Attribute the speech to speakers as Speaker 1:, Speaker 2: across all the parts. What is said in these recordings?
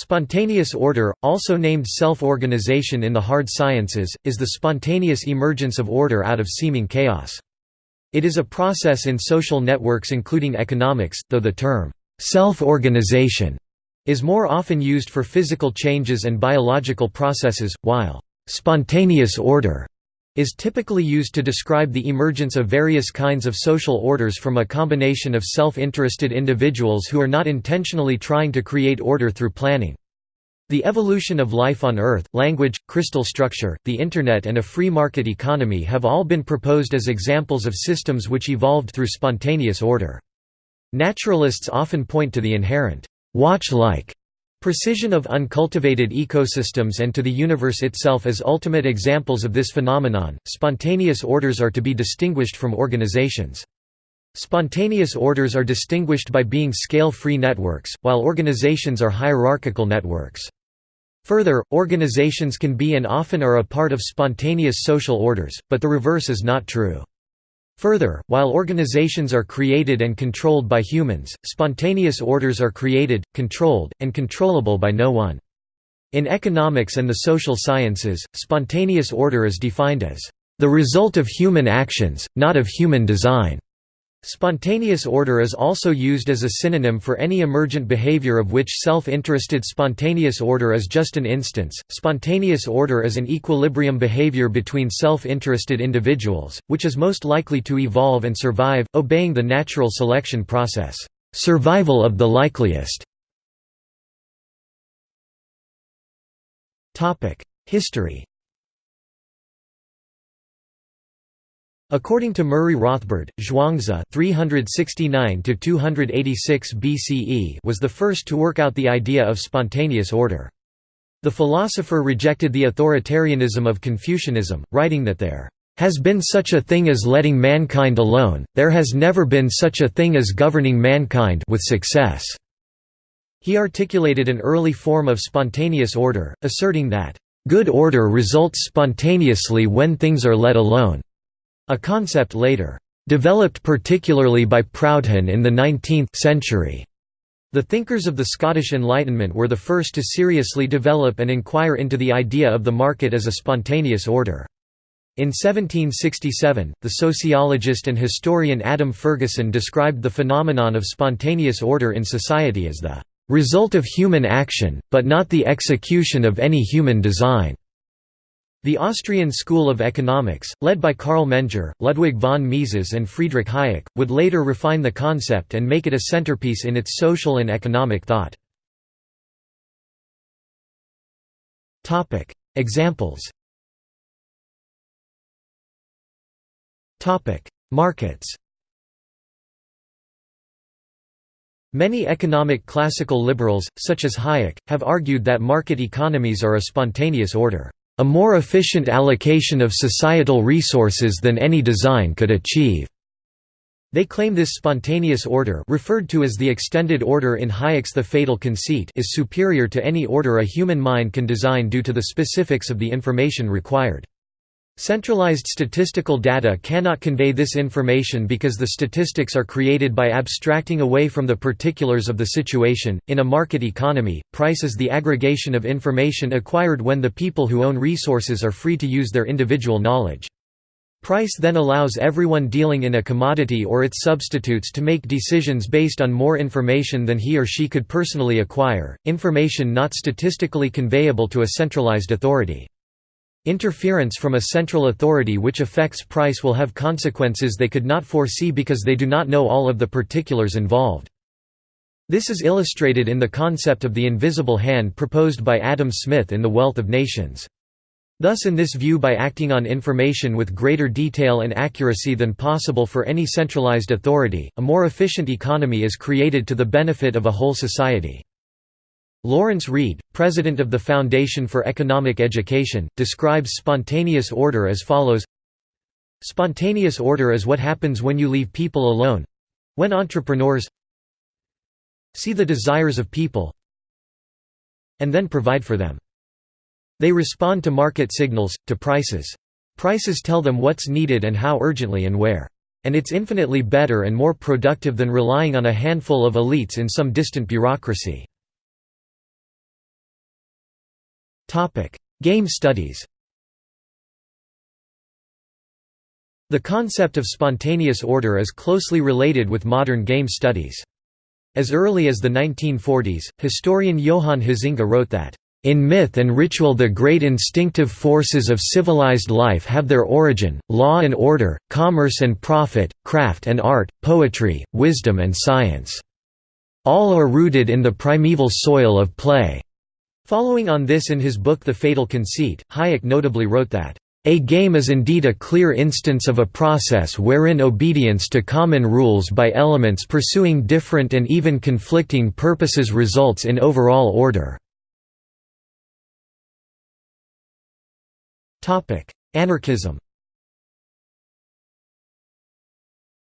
Speaker 1: Spontaneous order, also named self-organization in the hard sciences, is the spontaneous emergence of order out of seeming chaos. It is a process in social networks including economics, though the term, self-organization, is more often used for physical changes and biological processes, while spontaneous order is typically used to describe the emergence of various kinds of social orders from a combination of self-interested individuals who are not intentionally trying to create order through planning. The evolution of life on Earth, language, crystal structure, the Internet and a free market economy have all been proposed as examples of systems which evolved through spontaneous order. Naturalists often point to the inherent watch-like Precision of uncultivated ecosystems and to the universe itself as ultimate examples of this phenomenon. Spontaneous orders are to be distinguished from organizations. Spontaneous orders are distinguished by being scale-free networks, while organizations are hierarchical networks. Further, organizations can be and often are a part of spontaneous social orders, but the reverse is not true. Further, while organizations are created and controlled by humans, spontaneous orders are created, controlled, and controllable by no one. In economics and the social sciences, spontaneous order is defined as the result of human actions, not of human design. Spontaneous order is also used as a synonym for any emergent behavior of which self-interested spontaneous order is just an instance. Spontaneous order is an equilibrium behavior between self-interested individuals, which is most likely to evolve and survive, obeying the natural selection process. Survival of the likeliest. History According to Murray Rothbard, Zhuangzi (369–286 BCE) was the first to work out the idea of spontaneous order. The philosopher rejected the authoritarianism of Confucianism, writing that there has been such a thing as letting mankind alone, there has never been such a thing as governing mankind with success." He articulated an early form of spontaneous order, asserting that, "...good order results spontaneously when things are let alone." A concept later developed particularly by Proudhon in the 19th century. The thinkers of the Scottish Enlightenment were the first to seriously develop and inquire into the idea of the market as a spontaneous order. In 1767, the sociologist and historian Adam Ferguson described the phenomenon of spontaneous order in society as the result of human action, but not the execution of any human design. The Austrian School of Economics, led by Carl Menger, Ludwig von Mises and Friedrich Hayek, would later refine the concept and make it a centerpiece in its social and economic thought. Examples Markets Many economic classical liberals, such as Hayek, have argued that market economies are a spontaneous order a more efficient allocation of societal resources than any design could achieve. They claim this spontaneous order referred to as the extended order in Hayek's The Fatal Conceit is superior to any order a human mind can design due to the specifics of the information required. Centralized statistical data cannot convey this information because the statistics are created by abstracting away from the particulars of the situation. In a market economy, price is the aggregation of information acquired when the people who own resources are free to use their individual knowledge. Price then allows everyone dealing in a commodity or its substitutes to make decisions based on more information than he or she could personally acquire, information not statistically conveyable to a centralized authority. Interference from a central authority which affects price will have consequences they could not foresee because they do not know all of the particulars involved. This is illustrated in the concept of the invisible hand proposed by Adam Smith in The Wealth of Nations. Thus in this view by acting on information with greater detail and accuracy than possible for any centralized authority, a more efficient economy is created to the benefit of a whole society. Lawrence Reed, president of the Foundation for Economic Education, describes spontaneous order as follows Spontaneous order is what happens when you leave people alone—when entrepreneurs see the desires of people and then provide for them. They respond to market signals, to prices. Prices tell them what's needed and how urgently and where. And it's infinitely better and more productive than relying on a handful of elites in some distant bureaucracy. Game studies The concept of spontaneous order is closely related with modern game studies. As early as the 1940s, historian Johan Huizinga wrote that, "...in myth and ritual the great instinctive forces of civilized life have their origin, law and order, commerce and profit, craft and art, poetry, wisdom and science. All are rooted in the primeval soil of play." Following on this in his book The Fatal Conceit, Hayek notably wrote that, a game is indeed a clear instance of a process wherein obedience to common rules by elements pursuing different and even conflicting purposes results in overall order. Anarchism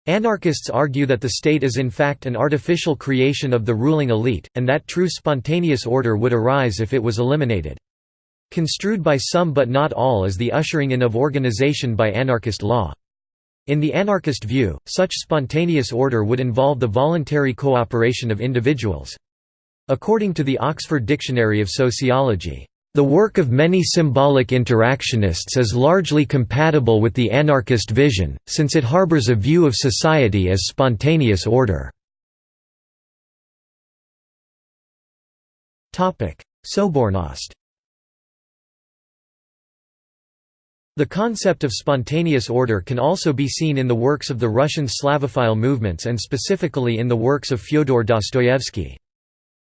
Speaker 1: Anarchists argue that the state is in fact an artificial creation of the ruling elite, and that true spontaneous order would arise if it was eliminated. Construed by some but not all as the ushering in of organization by anarchist law. In the anarchist view, such spontaneous order would involve the voluntary cooperation of individuals. According to the Oxford Dictionary of Sociology, "...the work of many symbolic interactionists is largely compatible with the anarchist vision, since it harbors a view of society as spontaneous order." Sobornost The concept of spontaneous order can also be seen in the works of the Russian Slavophile movements and specifically in the works of Fyodor Dostoevsky.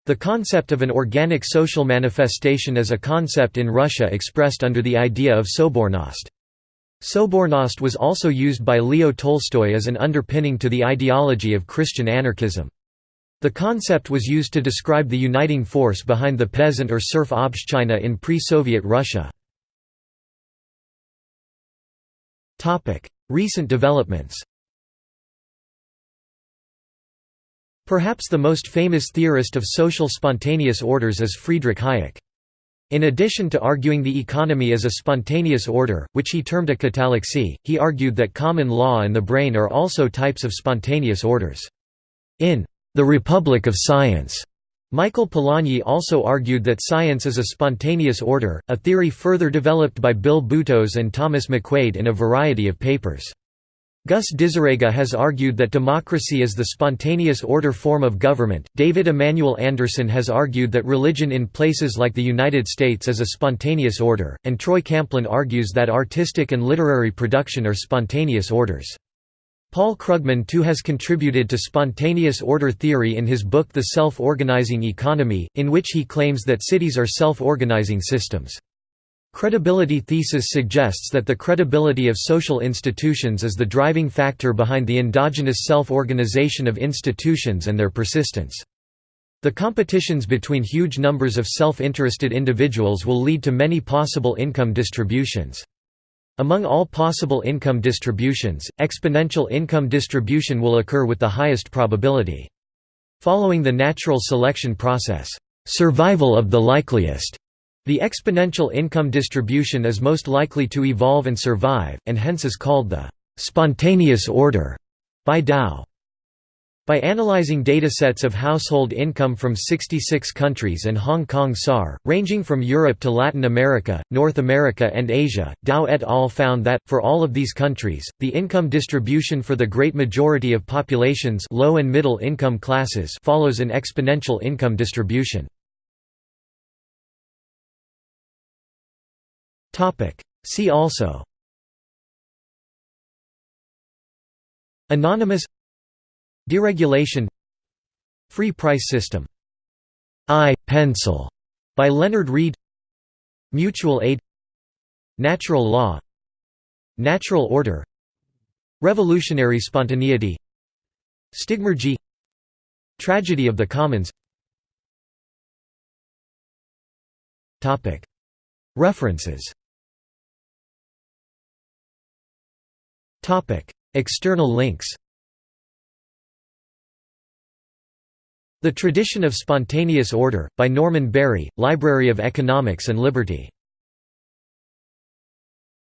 Speaker 1: The concept of an organic social manifestation is a concept in Russia expressed under the idea of Sobornost. Sobornost was also used by Leo Tolstoy as an underpinning to the ideology of Christian anarchism. The concept was used to describe the uniting force behind the peasant or serf Obshchina in pre-Soviet Russia. Recent developments Perhaps the most famous theorist of social spontaneous orders is Friedrich Hayek. In addition to arguing the economy as a spontaneous order, which he termed a catallaxy, he argued that common law and the brain are also types of spontaneous orders. In The Republic of Science, Michael Polanyi also argued that science is a spontaneous order, a theory further developed by Bill Butos and Thomas McQuade in a variety of papers. Gus diZerega has argued that democracy is the spontaneous order form of government. David Emanuel Anderson has argued that religion in places like the United States is a spontaneous order, and Troy Camplin argues that artistic and literary production are spontaneous orders. Paul Krugman too has contributed to spontaneous order theory in his book The Self-Organizing Economy, in which he claims that cities are self-organizing systems. Credibility thesis suggests that the credibility of social institutions is the driving factor behind the endogenous self-organization of institutions and their persistence. The competitions between huge numbers of self-interested individuals will lead to many possible income distributions. Among all possible income distributions, exponential income distribution will occur with the highest probability. Following the natural selection process, survival of the likeliest, the exponential income distribution is most likely to evolve and survive, and hence is called the spontaneous order by Dow. By analyzing datasets of household income from 66 countries and Hong Kong SAR, ranging from Europe to Latin America, North America and Asia, Dow et al. found that, for all of these countries, the income distribution for the great majority of populations low and middle income classes follows an exponential income distribution. See also. Anonymous. Deregulation. Free price system. I-pencil by Leonard Read. Mutual aid. Natural law. Natural order. Revolutionary spontaneity. Stigmergy Tragedy of the commons. References External links The Tradition of Spontaneous Order, by Norman Barry, Library of Economics and Liberty